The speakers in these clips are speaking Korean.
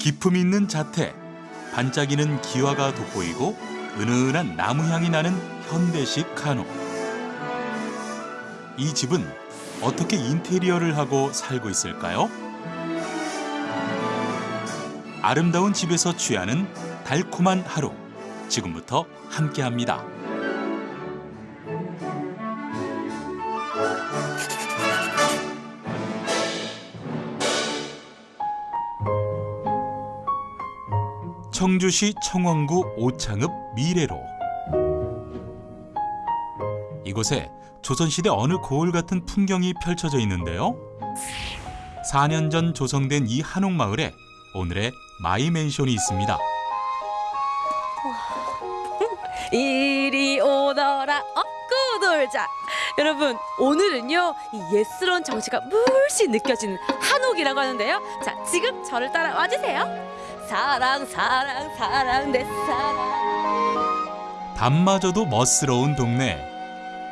기품 있는 자태, 반짝이는 기와가 돋보이고 은은한 나무 향이 나는 현대식 한옥. 이 집은 어떻게 인테리어를 하고 살고 있을까요? 아름다운 집에서 취하는 달콤한 하루. 지금부터 함께합니다. 청주시 청원구 오창읍 미래로 이곳에 조선시대 어느 고을 같은 풍경이 펼쳐져 있는데요. 4년 전 조성된 이 한옥마을에 오늘의 마이맨션이 있습니다. 이리 오너라 업고 놀자 여러분 오늘은요 이 예스러운 정취가 물씬 느껴지는 한옥이라고 하는데요 자 지금 저를 따라 와주세요 사랑 사랑 사랑 내 사랑 밤마저도 멋스러운 동네.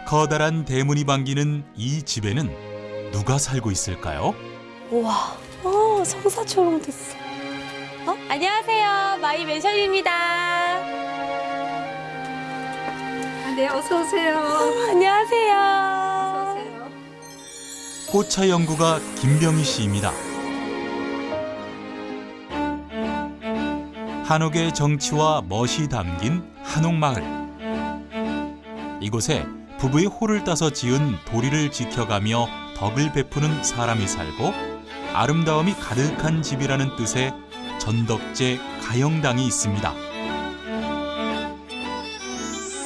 커다란 대문이 반기는 이 집에는 누가 살고 있을까요? 우와 어 성사처럼 됐어 어? 안녕하세요 my mansion입니다 네, 어서 오세요. 안녕하세요 포차 연구가 김병희 씨입니다. 한옥의 정치와 멋이 담긴 한옥마을. 이곳에 부부의 호를 따서 지은 도리를 지켜가며 덕을 베푸는 사람이 살고 아름다움이 가득한 집이라는 뜻의 전덕제 가영당이 있습니다.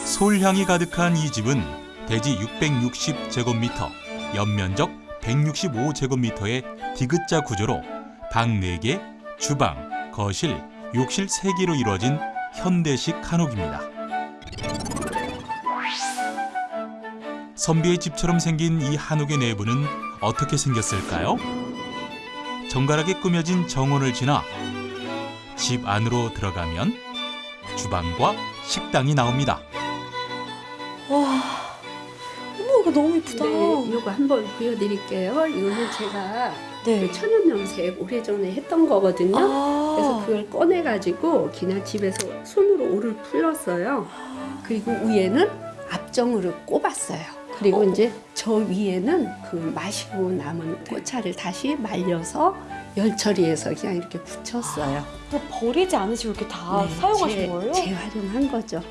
솔향이 가득한 이 집은 대지 660제곱미터, 연면적 165제곱미터의 디귿자 구조로 방 4개, 주방, 거실, 욕실 3개로 이루어진 현대식 한옥입니다. 선비의 집처럼 생긴 이 한옥의 내부는 어떻게 생겼을까요? 정갈하게 꾸며진 정원을 지나 집 안으로 들어가면 주방과 식당이 나옵니다. 와 어머 이거 너무 예쁘다 네, 이거 한번 보여드릴게요. 이거는 제가 네. 그 천연염색 오래전에 했던 거거든요. 아. 그래서 그걸 꺼내가지고 그냥 집에서 손으로 오를 풀었어요. 그리고 위에는 압정으로 꼽았어요. 그리고 어. 이제 저 위에는 그 마시고 남은 꽃차를 다시 말려서 열 처리해서 그냥 이렇게 붙였어요. 또 버리지 않으시고 이렇게 다 네, 사용하신 재- 거예요? 재활용한 거죠.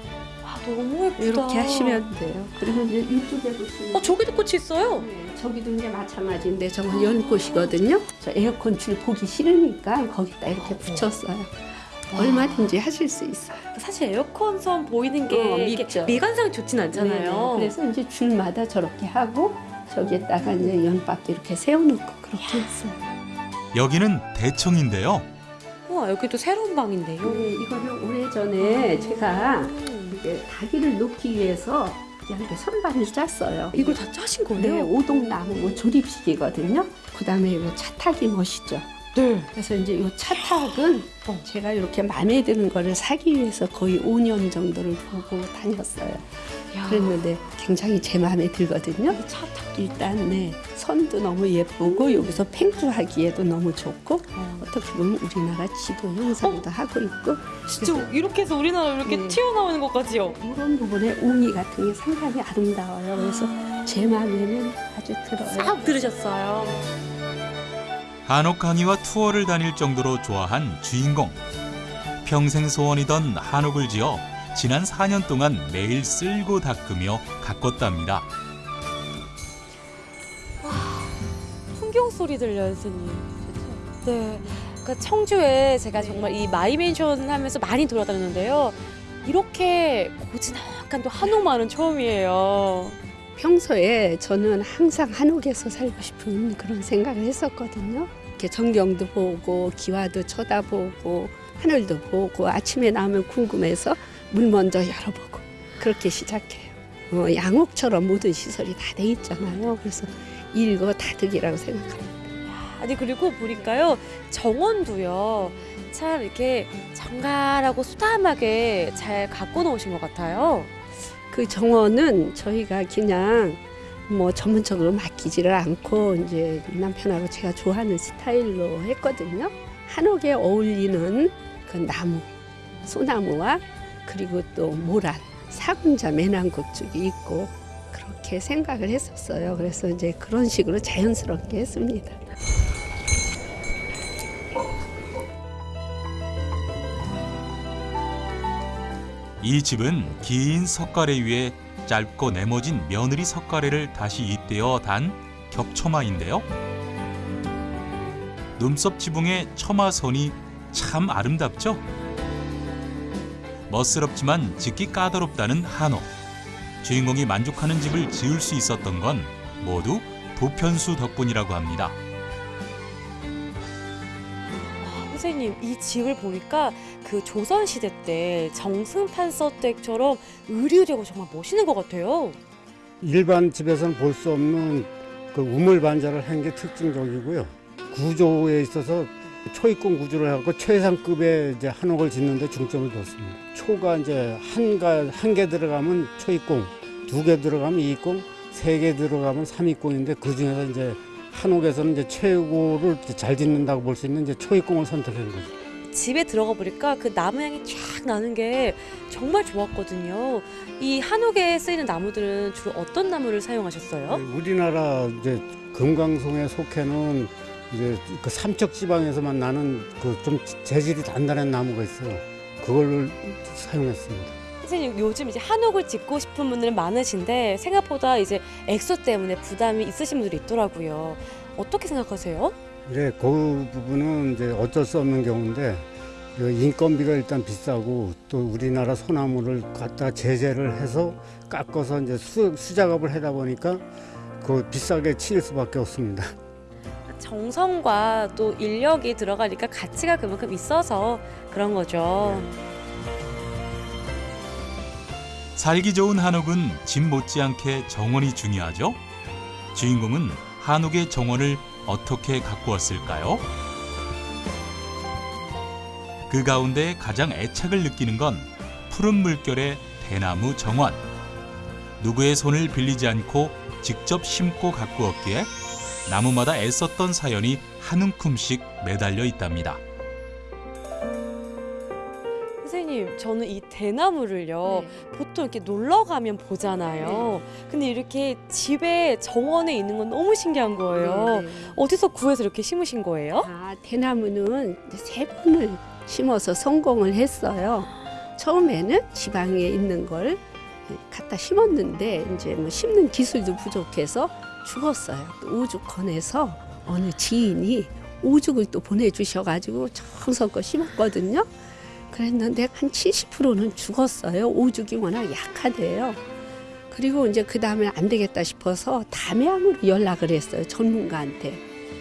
아, 너무 예쁘다. 이렇게 하시면 돼요. 그리고 이제 이쪽에 보시면 어, 저기도 꽃이 있어요. 네, 저기도 이제 마찬가지인데 저건 연꽃이거든요. 저 에어컨 줄 보기 싫으니까 거기다 이렇게 붙였어요. 얼마든지 하실 수 있어요. 사실 에어컨 선 보이는 게 어. 미관상이 좋진 않잖아요. 네네. 그래서 이제 줄마다 저렇게 하고 저기에다가 이제 연밖에 이렇게 세워놓고 그렇게 했어요. 여기는 대청인데요. 우와, 여기도 새로운 방인데요. 네, 이거는 오래전에 제가 음. 이게 닭이를 놓기 위해서 이렇게 선반을 짰어요. 이걸 다 짜신 네, 거예요? 오동나무 뭐 조립식이거든요. 그 다음에 이 차탁이 멋있죠. 네. 그래서 이제 이 차탁은 어. 제가 이렇게 마음에 드는 거를 사기 위해서 거의 5년 정도를 보고 다녔어요. 야, 그랬는데 굉장히 제 마음에 들거든요. 이 차탁. 일단 네 선도 너무 예쁘고 여기서 팽주하기에도 너무 좋고 어. 어떻게 보면 우리나라 지도 형상도 하고 있고 진짜 이렇게 해서 우리나라 이렇게 네. 튀어나오는 것까지요. 이런 부분에 옹이 같은 게 상당히 아름다워요. 그래서 제 마음에는 아주 들어요. 싹 들으셨어요. 한옥 강의와 투어를 다닐 정도로 좋아한 주인공. 평생 소원이던 한옥을 지어 지난 4년 동안 매일 쓸고 닦으며 가꿨답니다. 풍경 소리 들려요, 선생님. 네. 그러니까 청주에 제가 정말 이 마이맨션 하면서 많이 돌아다녔는데요. 이렇게 고즈넉한 또 한옥마을은 처음이에요. 평소에 저는 항상 한옥에서 살고 싶은 그런 생각을 했었거든요. 이렇게 전경도 보고 기와도 쳐다보고 하늘도 보고 아침에 나오면 궁금해서 문 먼저 열어보고 그렇게 시작해요. 어, 양옥처럼 모든 시설이 다 돼 있잖아요. 그래서 일거 다득이라고 생각합니다. 아니 그리고 보니까요 정원도요 참 이렇게 정갈하고 소담하게 잘 갖고 놓으신 것 같아요. 그 정원은 저희가 그냥 뭐 전문적으로 맡기지를 않고 이제 남편하고 제가 좋아하는 스타일로 했거든요. 한옥에 어울리는 그 나무, 소나무와 그리고 또 모란, 사군자 매난국죽이 있고 그렇게 생각을 했었어요. 그래서 이제 그런 식으로 자연스럽게 했습니다. 이 집은 긴 석가래 위에 짧고 네모진 며느리 석가래를 다시 잇대어 단 격처마인데요. 눈썹 지붕의 처마선이 참 아름답죠? 멋스럽지만 짓기 까다롭다는 한옥. 주인공이 만족하는 집을 지을 수 있었던 건 모두 도편수 덕분이라고 합니다. 선생님 이 집을 보니까 그 조선 시대 때 정승판서 때처럼 의류되고 정말 멋있는 것 같아요. 일반 집에서는 볼 수 없는 그 우물 반자를 한 게 특징적이고요. 구조에 있어서 초입공 구조를 하고 최상급의 이제 한옥을 짓는데 중점을 뒀습니다. 초가 이제 한가 한 개 들어가면 초입공, 두 개 들어가면 이입공, 세 개 들어가면 삼입공인데 그 중에서 이제 한옥에서는 이제 최고를 잘 짓는다고 볼 수 있는 이제 초입공을 선택한 거죠. 집에 들어가 보니까 그 나무 향이 쫙 나는 게 정말 좋았거든요. 이 한옥에 쓰이는 나무들은 주로 어떤 나무를 사용하셨어요? 네, 우리나라 이제 금강송에 속해는 이제 그 삼척 지방에서만 나는 그 좀 재질이 단단한 나무가 있어요. 그걸 사용했습니다. 선생님 요즘 이제 한옥을 짓고 싶은 분들은 많으신데 생각보다 이제 액수 때문에 부담이 있으신 분들이 있더라고요. 어떻게 생각하세요? 그래 그 부분은 이제 어쩔 수 없는 경우인데 그 인건비가 일단 비싸고 또 우리나라 소나무를 갖다 제재를 해서 깎아서 이제 수, 수작업을 하다 보니까 그 비싸게 치일 수밖에 없습니다. 정성과 또 인력이 들어가니까 가치가 그만큼 있어서 그런 거죠. 살기 좋은 한옥은 집 못지않게 정원이 중요하죠. 주인공은 한옥의 정원을 어떻게 가꾸었을까요? 그 가운데 가장 애착을 느끼는 건 푸른 물결의 대나무 정원. 누구의 손을 빌리지 않고 직접 심고 가꾸었기에 나무마다 애썼던 사연이 한 움큼씩 매달려 있답니다. 선생님, 저는 이 대나무를요. 보통 이렇게 놀러 가면 보잖아요. 근데 이렇게 집에 정원에 있는 건 너무 신기한 거예요. 네, 네. 어디서 구해서 이렇게 심으신 거예요? 아, 대나무는 세 번을 심어서 성공을 했어요. 처음에는 지방에 있는 걸 갖다 심었는데 이제 뭐 심는 기술도 부족해서 죽었어요. 또 오죽헌에서 어느 지인이 오죽을 또 보내주셔가지고 정성껏 심었거든요. 그랬는데 한 70%는 죽었어요. 오죽이 워낙 약하대요. 그리고 이제 그 다음에 안 되겠다 싶어서 담양으로 연락을 했어요. 전문가한테.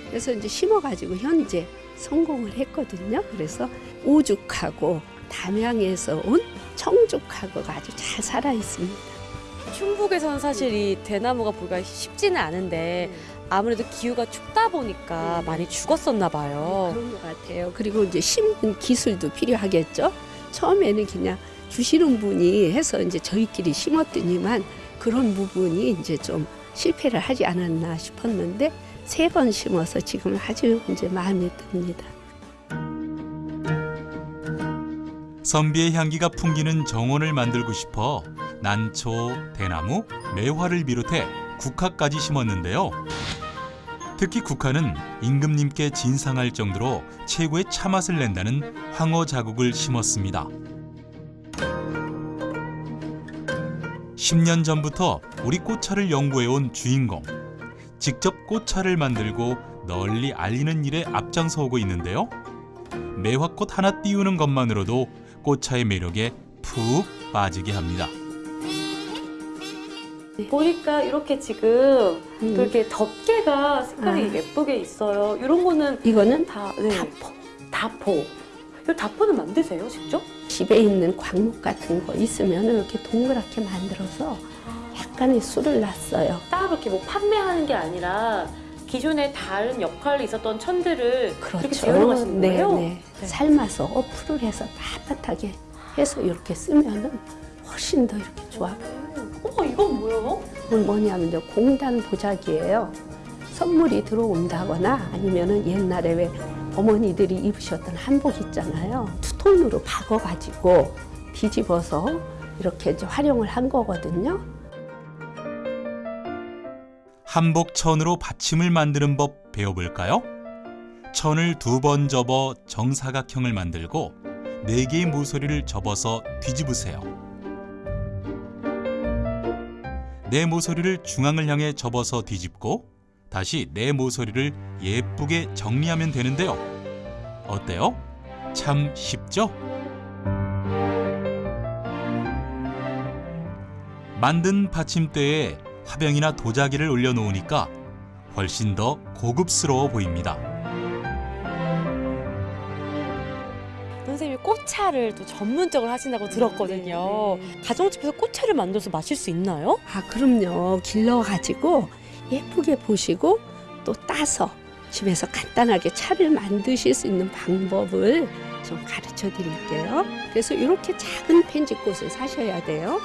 그래서 이제 심어가지고 현재 성공을 했거든요. 그래서 오죽하고 담양에서 온 청죽하고가 아주 잘 살아 있습니다. 충북에서는 사실 이 대나무가 보기가 쉽지는 않은데 아무래도 기후가 춥다 보니까 네. 많이 죽었었나 봐요. 그런 것 같아요. 그리고 이제 심는 기술도 필요하겠죠. 처음에는 그냥 주시는 분이 해서 이제 저희끼리 심었더니만 그런 부분이 이제 좀 실패를 하지 않았나 싶었는데 세 번 심어서 지금 아주 이제 마음에 듭니다. 선비의 향기가 풍기는 정원을 만들고 싶어 난초, 대나무, 매화를 비롯해 국화까지 심었는데요. 특히 국화는 임금님께 진상할 정도로 최고의 차맛을 낸다는 황호 자국을 심었습니다. 10년 전부터 우리 꽃차를 연구해온 주인공. 직접 꽃차를 만들고 널리 알리는 일에 앞장서 오고 있는데요. 매화꽃 하나 띄우는 것만으로도 꽃차의 매력에 푹 빠지게 합니다. 보니까 이렇게 지금 음. 또 이렇게 덮개가 색깔이 아. 예쁘게 있어요. 이런 거는 이거는 다 네. 다포. 다포. 이 다포는 만드세요, 직접? 집에 있는 광목 같은 거 있으면 이렇게 동그랗게 만들어서 약간의 술을 놨어요. 따로 이렇게 뭐 판매하는 게 아니라 기존에 다른 역할이 있었던 천들을 이렇게 재활용하시는 네, 거예요? 네. 삶아서 어플을 해서 빳빳하게 해서 이렇게 쓰면 은 훨씬 더 이렇게 좋아 보여요. 어머, 이건 뭐예요? 이건 뭐냐면 이제 공단 보자기예요. 선물이 들어온다거나 아니면은 옛날에 왜 어머니들이 입으셨던 한복 있잖아요. 투톤으로 박아가지고 뒤집어서 이렇게 이제 활용을 한 거거든요. 한복 천으로 받침을 만드는 법 배워볼까요? 천을 두 번 접어 정사각형을 만들고 네 개의 모서리를 접어서 뒤집으세요. 네 모서리를 중앙을 향해 접어서 뒤집고 다시 네 모서리를 예쁘게 정리하면 되는데요. 어때요? 참 쉽죠? 만든 받침대에 화병이나 도자기를 올려놓으니까 훨씬 더 고급스러워 보입니다. 꽃차를 또 전문적으로 하신다고 들었거든요. 가정집에서 꽃차를 만들어서 마실 수 있나요? 아, 그럼요. 길러가지고 예쁘게 보시고 또 따서 집에서 간단하게 차를 만드실 수 있는 방법을 좀 가르쳐 드릴게요. 그래서 이렇게 작은 펜지꽃을 사셔야 돼요.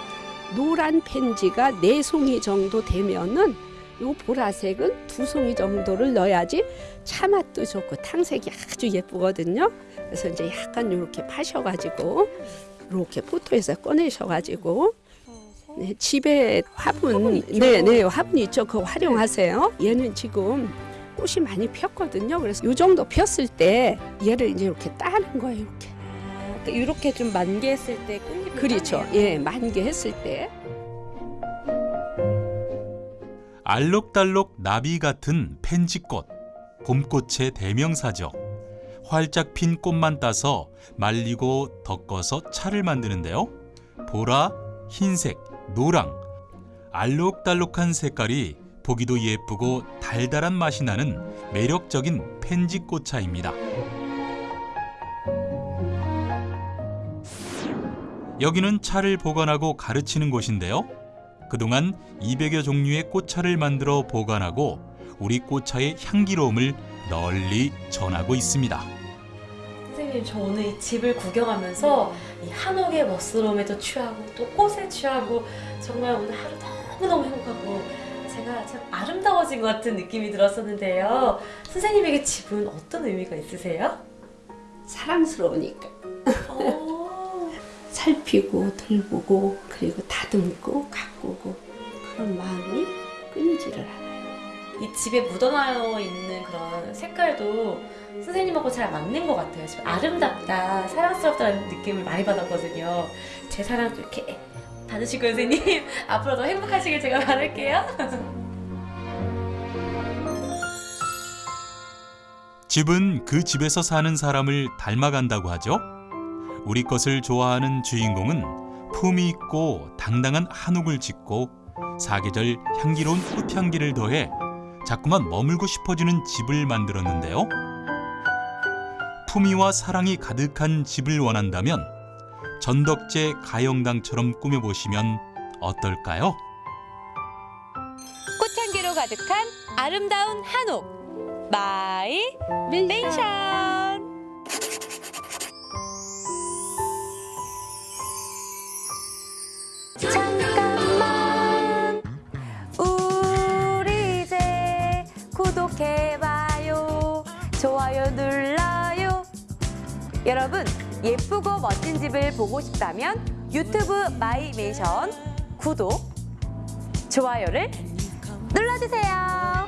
노란 펜지가 네 송이 정도 되면은 요 보라색은 두 송이 정도를 넣어야지 차 맛도 좋고 탕색이 아주 예쁘거든요. 그래서 이제 약간 이렇게 파셔가지고 이렇게 포토에서 꺼내셔가지고 네, 집에 화분, 네, 네, 화분 있죠. 그거 활용하세요. 얘는 지금 꽃이 많이 폈거든요. 그래서 이 정도 폈을 때 얘를 이제 이렇게 따는 거예요. 이렇게. 이렇게 좀 만개했을 때 꽃잎이 그렇죠. 따네요. 예, 만개했을 때. 알록달록 나비 같은 펜지꽃, 봄꽃의 대명사죠. 활짝 핀 꽃만 따서 말리고 덮어서 차를 만드는데요. 보라, 흰색, 노랑, 알록달록한 색깔이 보기도 예쁘고 달달한 맛이 나는 매력적인 펜지꽃차입니다. 여기는 차를 보관하고 가르치는 곳인데요. 그동안 200여 종류의 꽃차를 만들어 보관하고 우리 꽃차의 향기로움을 널리 전하고 있습니다. 선생님 저 오늘 이 집을 구경하면서 이 한옥의 멋스러움에도 취하고 또 꽃에 취하고 정말 오늘 하루 너무너무 행복하고 제가 참 아름다워진 것 같은 느낌이 들었었는데요. 선생님에게 집은 어떤 의미가 있으세요? 사랑스러우니까. 어, 살피고, 돌보고, 그리고 다듬고, 가꾸고. 그런 마음이 끊이지를 않아요. 이 집에 묻어나여 있는 그런 색깔도 선생님하고 잘 맞는 것 같아요. 지금 아름답다, 사랑스럽다는 느낌을 많이 받았거든요. 제 사랑도 이렇게 받으시고 선생님 앞으로도 행복하시길 제가 바랄게요. 집은 그 집에서 사는 사람을 닮아간다고 하죠. 우리 것을 좋아하는 주인공은 품이 있고 당당한 한옥을 짓고 사계절 향기로운 꽃향기를 더해 자꾸만 머물고 싶어지는 집을 만들었는데요. 품위와 사랑이 가득한 집을 원한다면 전덕제 가영당처럼 꾸며보시면 어떨까요? 꽃향기로 가득한 아름다운 한옥 마이 맨션. 여러분 예쁘고 멋진 집을 보고 싶다면 유튜브 마이 맨션 구독 좋아요를 눌러주세요.